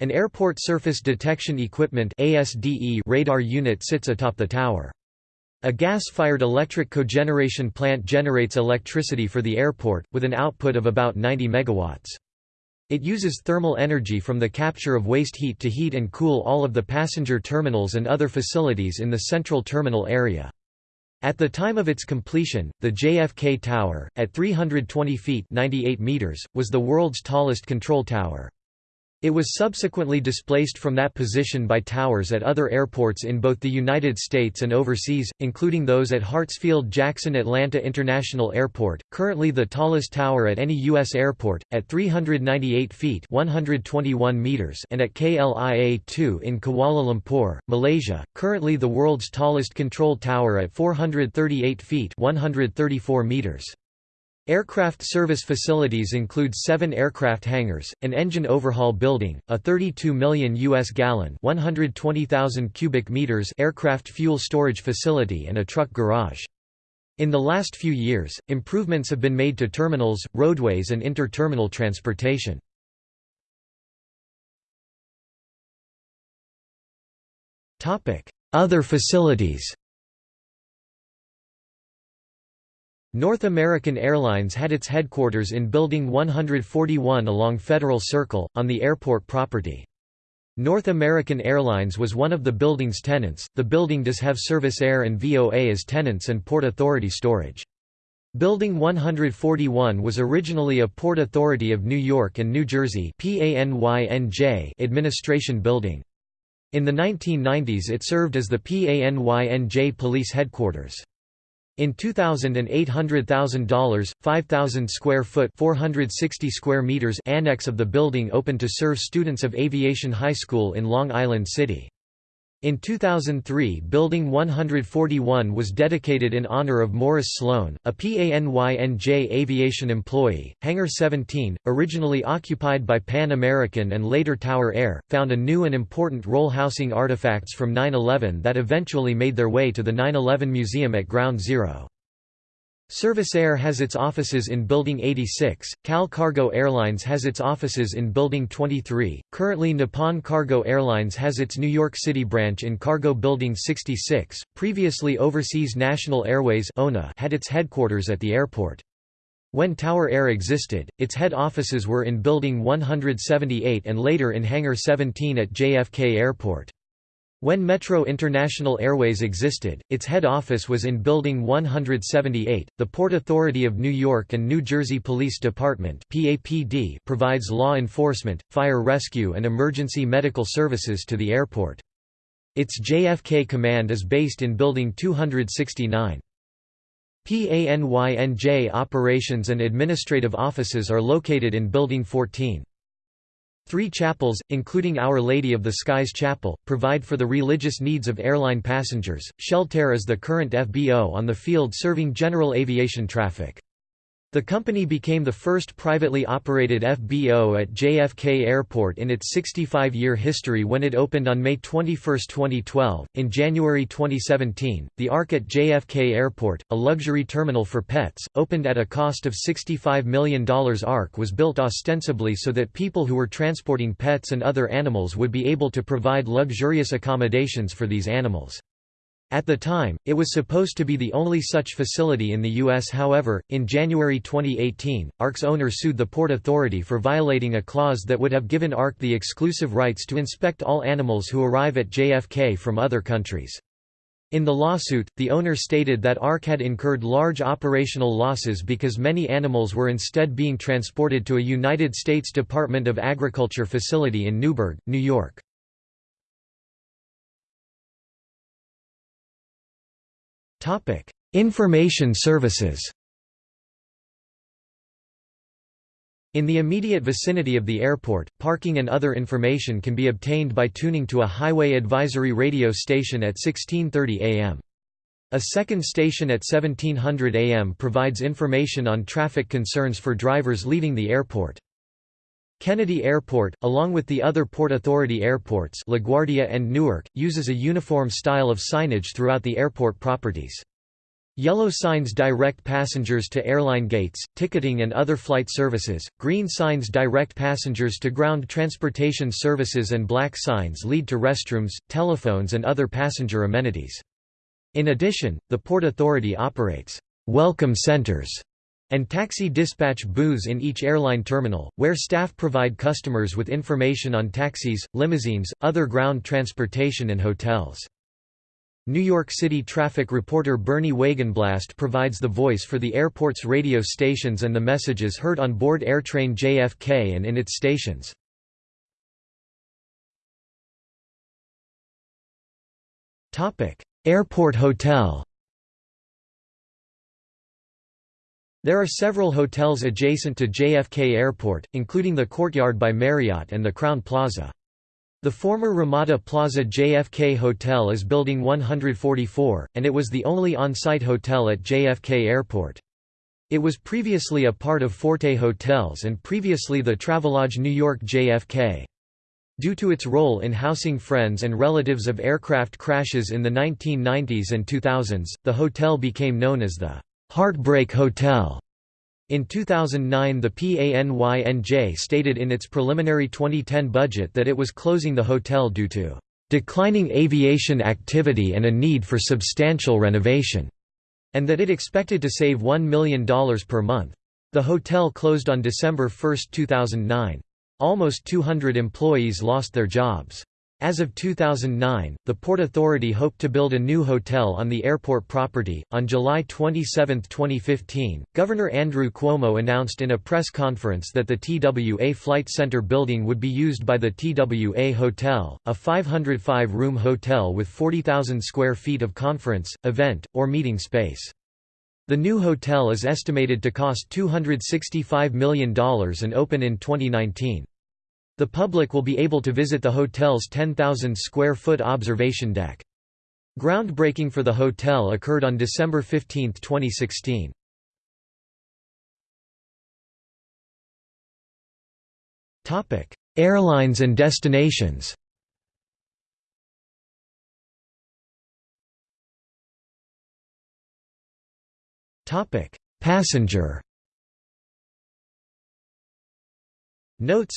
An Airport Surface Detection Equipment radar unit sits atop the tower. A gas-fired electric cogeneration plant generates electricity for the airport, with an output of about 90 megawatts. It uses thermal energy from the capture of waste heat to heat and cool all of the passenger terminals and other facilities in the central terminal area. At the time of its completion, the JFK Tower, at 320 feet 98 meters, was the world's tallest control tower. It was subsequently displaced from that position by towers at other airports in both the United States and overseas, including those at Hartsfield-Jackson Atlanta International Airport, currently the tallest tower at any U.S. airport, at 398 feet 121 meters and at KLIA-2 in Kuala Lumpur, Malaysia, currently the world's tallest control tower at 438 feet 134 meters. Aircraft service facilities include seven aircraft hangars, an engine overhaul building, a 32 million U.S. gallon 120,000 cubic meters aircraft fuel storage facility and a truck garage. In the last few years, improvements have been made to terminals, roadways and inter-terminal transportation. Other facilities North American Airlines had its headquarters in Building 141 along Federal Circle, on the airport property. North American Airlines was one of the building's tenants. The building does have Servisair and VOA as tenants and Port Authority storage. Building 141 was originally a Port Authority of New York and New Jersey administration building. In the 1990s it served as the PANYNJ police headquarters. In 2000 an $800,000, 5,000 square foot 460 square meters annex of the building opened to serve students of Aviation High School in Long Island City. In 2003 Building 141 was dedicated in honor of Morris Sloan, a PANYNJ aviation employee. Hangar 17, originally occupied by Pan American and later Tower Air, found a new and important role housing artifacts from 9-11 that eventually made their way to the 9-11 Museum at Ground Zero. Servisair has its offices in Building 86, Cal Cargo Airlines has its offices in Building 23, currently Nippon Cargo Airlines has its New York City branch in Cargo Building 66, previously Overseas National Airways had its headquarters at the airport. When Tower Air existed, its head offices were in Building 178 and later in Hangar 17 at JFK Airport. When Metro International Airways existed, its head office was in Building 178. The Port Authority of New York and New Jersey Police Department (PAPD) provides law enforcement, fire rescue, and emergency medical services to the airport. Its JFK command is based in Building 269. PANYNJ operations and administrative offices are located in Building 14. Three chapels, including Our Lady of the Skies Chapel, provide for the religious needs of airline passengers. Sheltair is the current FBO on the field serving general aviation traffic. The company became the first privately operated FBO at JFK Airport in its 65 year history when it opened on May 21, 2012. In January 2017, the ARC at JFK Airport, a luxury terminal for pets, opened at a cost of $65 million. ARC was built ostensibly so that people who were transporting pets and other animals would be able to provide luxurious accommodations for these animals. At the time, it was supposed to be the only such facility in the U.S. However, in January 2018, ARC's owner sued the Port Authority for violating a clause that would have given ARC the exclusive rights to inspect all animals who arrive at JFK from other countries. In the lawsuit, the owner stated that ARC had incurred large operational losses because many animals were instead being transported to a United States Department of Agriculture facility in Newburgh, New York. Information services In the immediate vicinity of the airport, parking and other information can be obtained by tuning to a highway advisory radio station at 1630 am. A second station at 1700 am provides information on traffic concerns for drivers leaving the airport. Kennedy Airport, along with the other Port Authority airports LaGuardia and Newark, uses a uniform style of signage throughout the airport properties. Yellow signs direct passengers to airline gates, ticketing and other flight services, green signs direct passengers to ground transportation services and black signs lead to restrooms, telephones and other passenger amenities. In addition, the Port Authority operates «welcome centers» and taxi dispatch booths in each airline terminal, where staff provide customers with information on taxis, limousines, other ground transportation and hotels. New York City traffic reporter Bernie Wagenblast provides the voice for the airport's radio stations and the messages heard on board AirTrain JFK and in its stations. Airport Hotel There are several hotels adjacent to JFK Airport, including the Courtyard by Marriott and the Crowne Plaza. The former Ramada Plaza JFK Hotel is Building 144, and it was the only on-site hotel at JFK Airport. It was previously a part of Forte Hotels and previously the Travelodge New York JFK. Due to its role in housing friends and relatives of aircraft crashes in the 1990s and 2000s, the hotel became known as the Heartbreak Hotel. In 2009 the PANYNJ stated in its preliminary 2010 budget that it was closing the hotel due to "...declining aviation activity and a need for substantial renovation", and that it expected to save $1 million per month. The hotel closed on December 1, 2009. Almost 200 employees lost their jobs. As of 2009, the Port Authority hoped to build a new hotel on the airport property. On July 27, 2015, Governor Andrew Cuomo announced in a press conference that the TWA Flight Center building would be used by the TWA Hotel, a 505 room hotel with 40,000 square feet of conference, event, or meeting space. The new hotel is estimated to cost $265 million and open in 2019. The public will be able to visit the hotel's 10,000 square foot observation deck. Groundbreaking for the hotel occurred on December 15, 2016. Topic: Airlines and destinations. Topic: Passenger Notes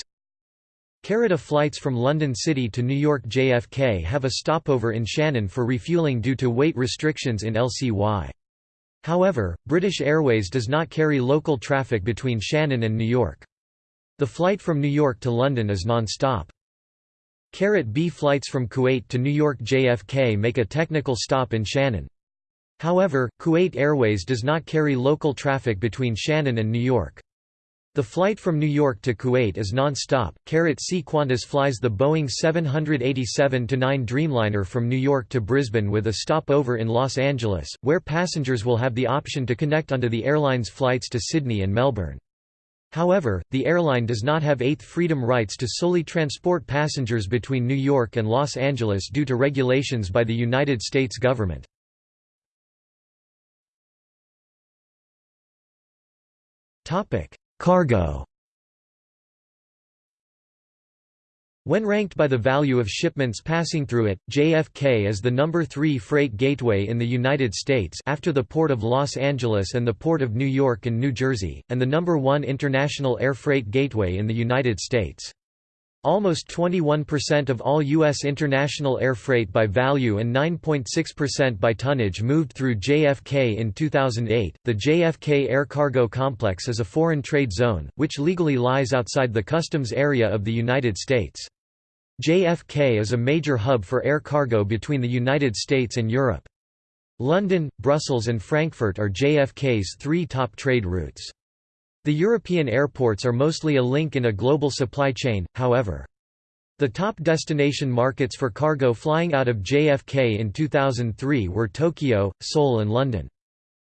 Carita flights from London City to New York JFK have a stopover in Shannon for refueling due to weight restrictions in LCY. However, British Airways does not carry local traffic between Shannon and New York. The flight from New York to London is non-stop. Carat B flights from Kuwait to New York JFK make a technical stop in Shannon. However, Kuwait Airways does not carry local traffic between Shannon and New York. The flight from New York to Kuwait is non-stop. C Qantas flies the Boeing 787-9 Dreamliner from New York to Brisbane with a stopover in Los Angeles, where passengers will have the option to connect onto the airline's flights to Sydney and Melbourne. However, the airline does not have Eighth Freedom rights to solely transport passengers between New York and Los Angeles due to regulations by the United States government. Topic: Cargo When ranked by the value of shipments passing through it, JFK is the number 3 freight gateway in the United States after the Port of Los Angeles and the Port of New York and New Jersey, and the number 1 international air freight gateway in the United States. Almost 21% of all U.S. international air freight by value and 9.6% by tonnage moved through JFK in 2008. The JFK Air Cargo Complex is a foreign trade zone, which legally lies outside the customs area of the United States. JFK is a major hub for air cargo between the United States and Europe. London, Brussels, and Frankfurt are JFK's three top trade routes. The European airports are mostly a link in a global supply chain, however. The top destination markets for cargo flying out of JFK in 2003 were Tokyo, Seoul and London.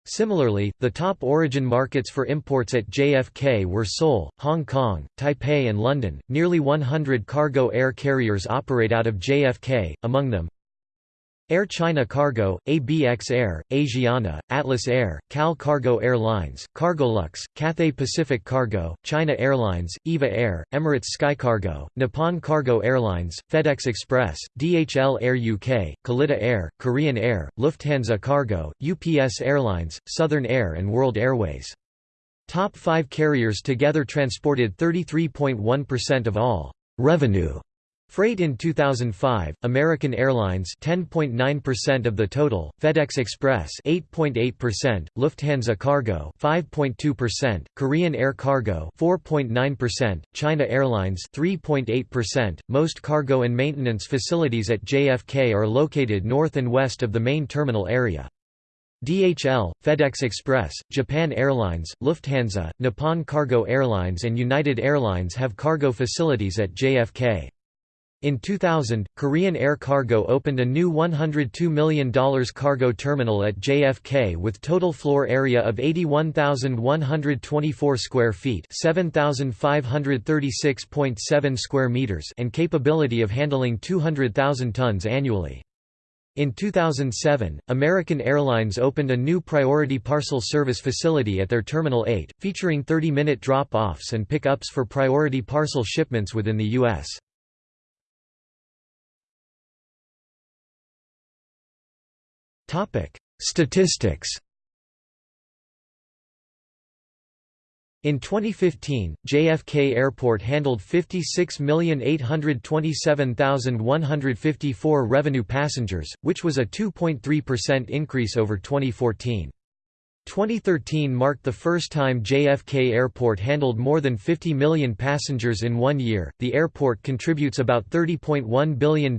Similarly, the top origin markets for imports at JFK were Seoul, Hong Kong, Taipei and London. Nearly 100 cargo air carriers operate out of JFK, among them Air China Cargo, ABX Air, Asiana, Atlas Air, Cal Cargo Airlines, Cargolux, Cathay Pacific Cargo, China Airlines, EVA Air, Emirates SkyCargo, Nippon Cargo Airlines, FedEx Express, DHL Air UK, Kalitta Air, Korean Air, Lufthansa Cargo, UPS Airlines, Southern Air and World Airways. Top five carriers together transported 33.1% of all revenue Freight in 2005, American Airlines 10.9% of the total, FedEx Express 8.8%, Lufthansa Cargo 5.2%, Korean Air Cargo 4.9%, China Airlines 3.8%. Most cargo and maintenance facilities at JFK are located north and west of the main terminal area. DHL, FedEx Express, Japan Airlines, Lufthansa, Nippon Cargo Airlines and United Airlines have cargo facilities at JFK. In 2000, Korean Air Cargo opened a new $102 million cargo terminal at JFK with total floor area of 81,124 square feet, 7,536.7 square meters, and capability of handling 200,000 tons annually. In 2007, American Airlines opened a new priority parcel service facility at their Terminal 8, featuring 30-minute drop-offs and pick-ups for priority parcel shipments within the U.S. Statistics In 2015, JFK Airport handled 56,827,154 revenue passengers, which was a 2.3% increase over 2014. 2013 marked the first time JFK Airport handled more than 50 million passengers in one year. The airport contributes about $30.1 billion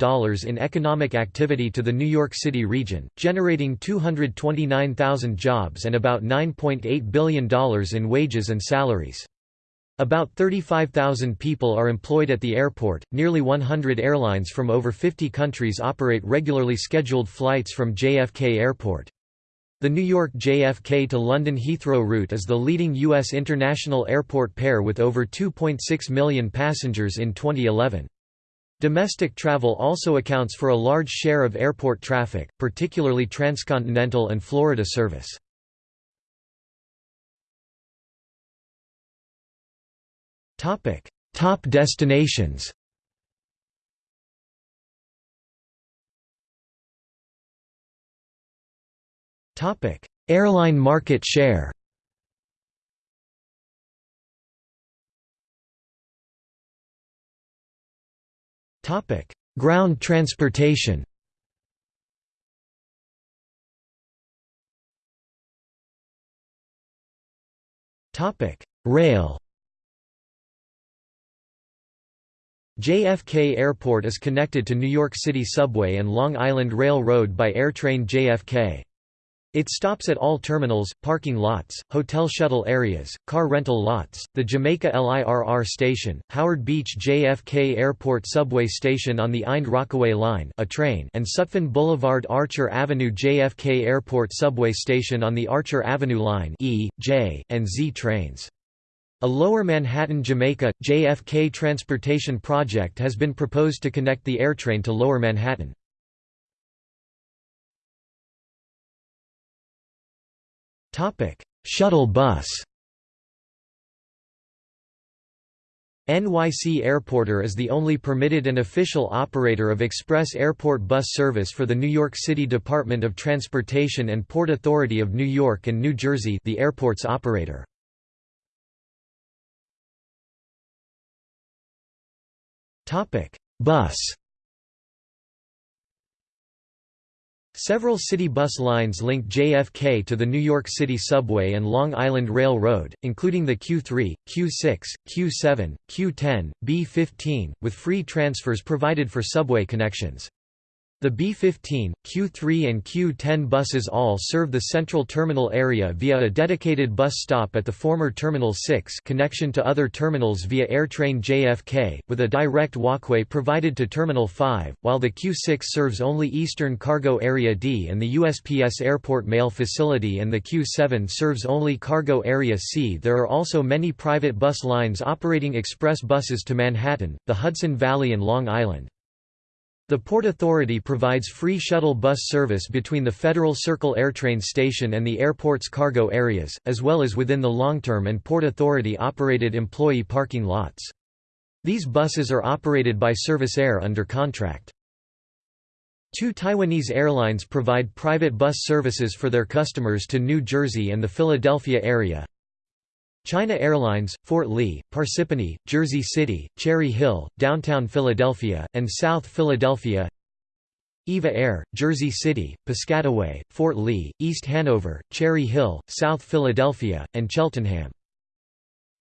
in economic activity to the New York City region, generating 229,000 jobs and about $9.8 billion in wages and salaries. About 35,000 people are employed at the airport. Nearly 100 airlines from over 50 countries operate regularly scheduled flights from JFK Airport. The New York JFK to London Heathrow route is the leading U.S. international airport pair with over 2.6 million passengers in 2011. Domestic travel also accounts for a large share of airport traffic, particularly transcontinental and Florida service. Top destinations Topic: Airline market share. Topic: Ground transportation. Topic: Rail. JFK Airport is connected to New York City subway and Long Island Rail Road by AirTrain JFK. It stops at all terminals, parking lots, hotel shuttle areas, car rental lots, the Jamaica LIRR station, Howard Beach JFK Airport subway station on the Ind Rockaway Line a train and Sutphin Boulevard Archer Avenue JFK Airport subway station on the Archer Avenue Line E, J, and Z trains. A Lower Manhattan Jamaica, JFK transportation project has been proposed to connect the AirTrain to Lower Manhattan. Shuttle bus NYC Airporter is the only permitted and official operator of express airport bus service for the New York City Department of Transportation and Port Authority of New York and New Jersey the airport's operator. Bus Several city bus lines link JFK to the New York City Subway and Long Island Rail Road, including the Q3, Q6, Q7, Q10, B15, with free transfers provided for subway connections. The B-15, Q3 and Q10 buses all serve the central terminal area via a dedicated bus stop at the former Terminal 6 connection to other terminals via AirTrain JFK, with a direct walkway provided to Terminal 5, while the Q6 serves only Eastern Cargo Area D and the USPS Airport Mail Facility and the Q7 serves only Cargo Area C. There are also many private bus lines operating express buses to Manhattan, the Hudson Valley and Long Island. The Port Authority provides free shuttle bus service between the Federal Circle AirTrain station and the airport's cargo areas, as well as within the long-term and Port Authority-operated employee parking lots. These buses are operated by Servisair under contract. Two Taiwanese airlines provide private bus services for their customers to New Jersey and the Philadelphia area, China Airlines, Fort Lee, Parsippany, Jersey City, Cherry Hill, Downtown Philadelphia, and South Philadelphia EVA Air, Jersey City, Piscataway, Fort Lee, East Hanover, Cherry Hill, South Philadelphia, and Cheltenham.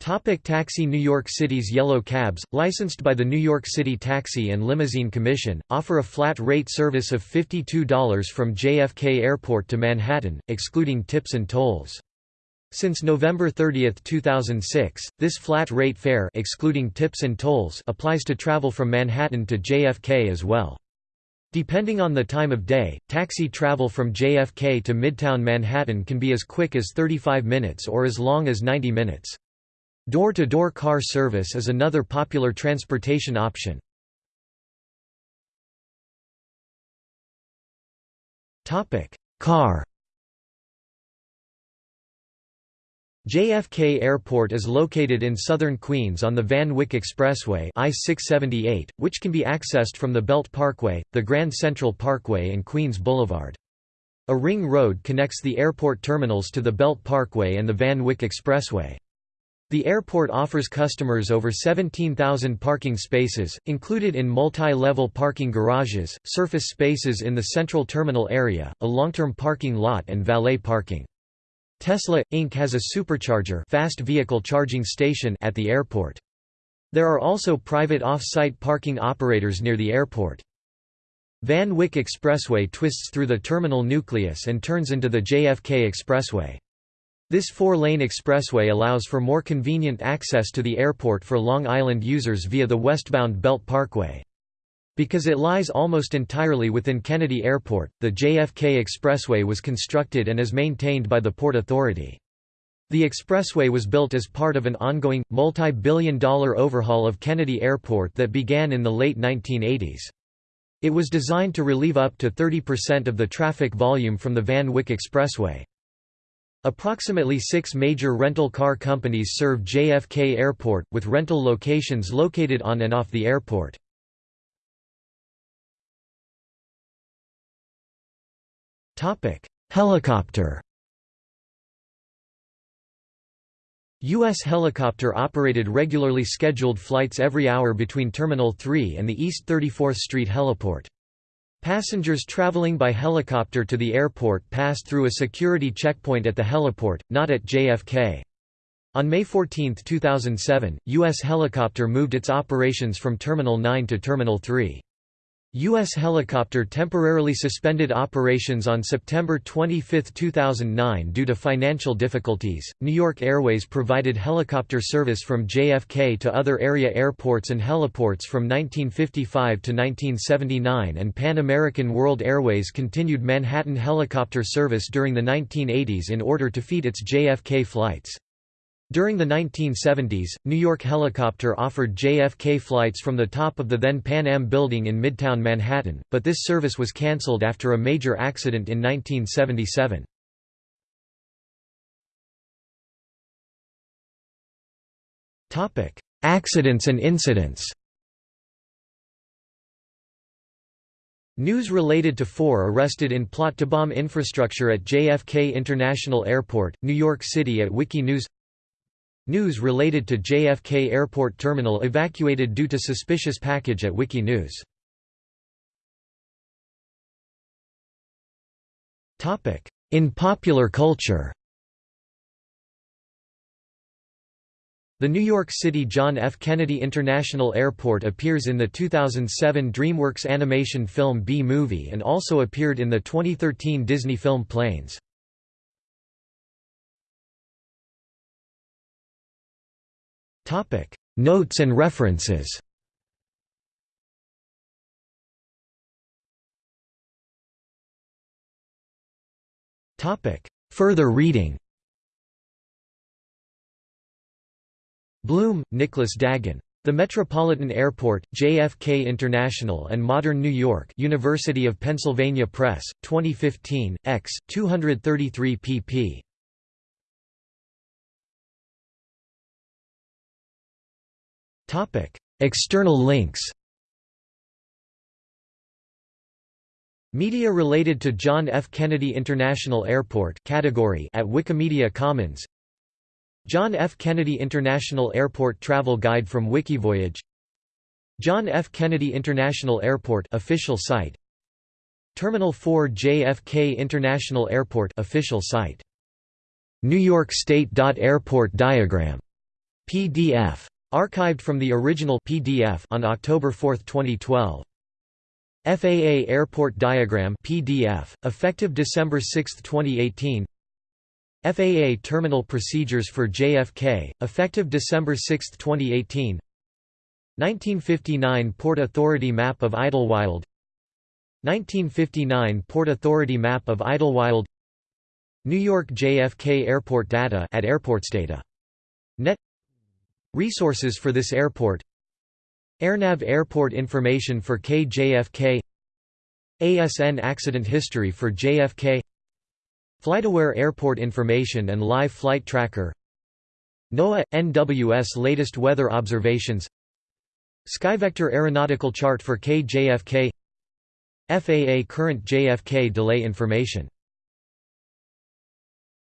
Topic taxi New York City's yellow cabs, licensed by the New York City Taxi and Limousine Commission, offer a flat rate service of $52 from JFK Airport to Manhattan, excluding tips and tolls. Since November 30, 2006, this flat rate fare excluding tips and tolls applies to travel from Manhattan to JFK as well. Depending on the time of day, taxi travel from JFK to Midtown Manhattan can be as quick as 35 minutes or as long as 90 minutes. Door-to-door -door car service is another popular transportation option. Car JFK Airport is located in southern Queens on the Van Wyck Expressway I-678, which can be accessed from the Belt Parkway, the Grand Central Parkway and Queens Boulevard. A ring road connects the airport terminals to the Belt Parkway and the Van Wyck Expressway. The airport offers customers over 17,000 parking spaces, included in multi-level parking garages, surface spaces in the central terminal area, a long-term parking lot and valet parking. Tesla, Inc. has a supercharger fast vehicle charging station at the airport. There are also private off-site parking operators near the airport. Van Wyck Expressway twists through the terminal nucleus and turns into the JFK Expressway. This four-lane expressway allows for more convenient access to the airport for Long Island users via the westbound Belt Parkway. Because it lies almost entirely within Kennedy Airport, the JFK Expressway was constructed and is maintained by the Port Authority. The expressway was built as part of an ongoing, multi-billion dollar overhaul of Kennedy Airport that began in the late 1980s. It was designed to relieve up to 30% of the traffic volume from the Van Wyck Expressway. Approximately six major rental car companies serve JFK Airport, with rental locations located on and off the airport. Topic: Helicopter. U.S. helicopter operated regularly scheduled flights every hour between Terminal 3 and the East 34th Street heliport. Passengers traveling by helicopter to the airport passed through a security checkpoint at the heliport, not at JFK. On May 14, 2007, U.S. Helicopter moved its operations from Terminal 9 to Terminal 3. U.S. Helicopter temporarily suspended operations on September 25, 2009 due to financial difficulties. New York Airways provided helicopter service from JFK to other area airports and heliports from 1955 to 1979, and Pan American World Airways continued Manhattan helicopter service during the 1980s in order to feed its JFK flights. During the 1970s, New York Helicopter offered JFK flights from the top of the then Pan Am building in Midtown Manhattan, but this service was cancelled after a major accident in 1977. Accidents and incidents News related to four arrested in plot to bomb infrastructure at JFK International Airport, New York City at Wikinews News related to JFK Airport Terminal evacuated due to suspicious package at Wikinews. In popular culture The New York City John F. Kennedy International Airport appears in the 2007 DreamWorks animation film Bee Movie and also appeared in the 2013 Disney film Planes. Topic: Notes and references. Topic: Further reading. Bloom, Nicholas Dagan. The Metropolitan Airport, JFK International and Modern New York University of Pennsylvania Press, 2015, x. 233 pp. External links Media related to John F. Kennedy International Airport category at Wikimedia Commons. John F. Kennedy International Airport Travel Guide from Wikivoyage. John F. Kennedy International Airport official site. Terminal 4 JFK International Airport official site. New York State Airport diagram. PDF Archived from the original PDF on October 4, 2012. FAA Airport Diagram PDF, effective December 6, 2018 FAA Terminal Procedures for JFK, effective December 6, 2018 1959 Port Authority Map of Idlewild 1959 Port Authority Map of Idlewild New York JFK Airport Data at AirportsData. Net Resources for this airport. AirNav Airport information for KJFK ASN accident history for JFK FlightAware Airport information and live flight tracker. NOAA – NWS latest weather observations. Skyvector aeronautical chart for KJFK FAA current JFK delay information